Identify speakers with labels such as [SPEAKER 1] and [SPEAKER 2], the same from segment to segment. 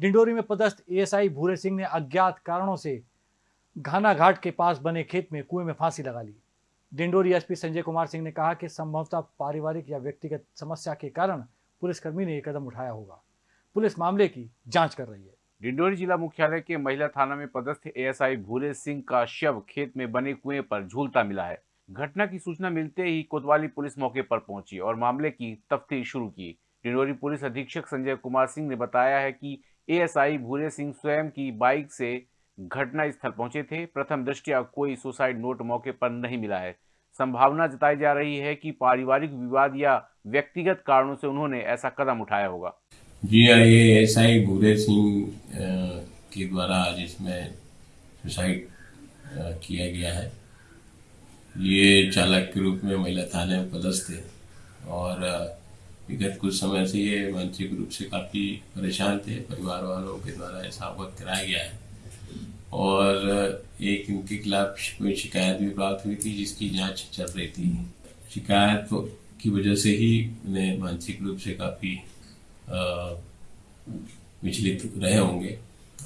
[SPEAKER 1] डिंडोरी में पदस्थ एएसआई भूरे सिंह ने अज्ञात कारणों से घाना घाट के पास बने खेत में कुएँ में फांसी लगा ली। डिंडोरी एसपी संजय कुमार सिंह ने कहा कि संभवतः पारिवारिक या व्यक्तिगत समस्या के कारण पुलिसकर्मी ने यह कदम उठाया होगा। पुलिस मामले की जाँच कर रही है।
[SPEAKER 2] डिंडोरी जिला मुख्यालय के महिला थाना में पदस्थ एएसआई भूरे सिंह का शव खेत में बने कुएँ पर झूलता मिला है। घटना की सूचना मिलते ही कोतवाली पुलिस मौके पर पहुँची और मामले की तफ्तीश शुरू की। डिंडोरी पुलिस अधीक्षक संजय कुमार सिंह ने बताया है कि एएसआई भूरे सिंह स्वयं की बाइक से घटना स्थल पहुँचे थे। प्रथम दृष्टया कोई सुसाइड नोट मौके पर नहीं मिला है। संभावना जताई जा रही है कि पारिवारिक विवाद या व्यक्तिगत कारणों से उन्होंने ऐसा कदम उठाया होगा।
[SPEAKER 3] जी हाँ ये एस आई भूरे सिंह के द्वारा आज इसमें सुसाइड किया गया है। ये चालक के रूप में महिला थाने में पदस्थ थे और विगत कुछ समय से ये मानसिक रूप से काफ़ी परेशान थे। परिवार वालों के द्वारा ऐसा अवगत कराया गया है। और एक इनके खिलाफ कोई शिकायत भी प्राप्त हुई थी, जिसकी जाँच चल रही थी। शिकायत की वजह से ही उन्हें मानसिक रूप से काफ़ी विचलित रहे होंगे।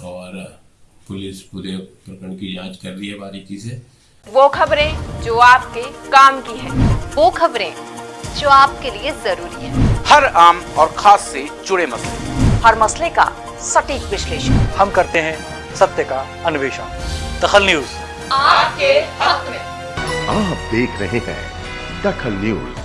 [SPEAKER 3] और पुलिस पूरे प्रकरण की जाँच कर रही है बारीकी से।
[SPEAKER 4] वो खबरें जो आपके काम की है।
[SPEAKER 5] वो खबरें जो आपके लिए ज़रूरी है।
[SPEAKER 6] हर आम और खास से जुड़े मसले।
[SPEAKER 4] हर मसले का सटीक विश्लेषण।
[SPEAKER 1] हम करते हैं सत्य का अन्वेषण। दखल न्यूज़।
[SPEAKER 4] आपके हक में।
[SPEAKER 7] आप देख रहे हैं दखल न्यूज़।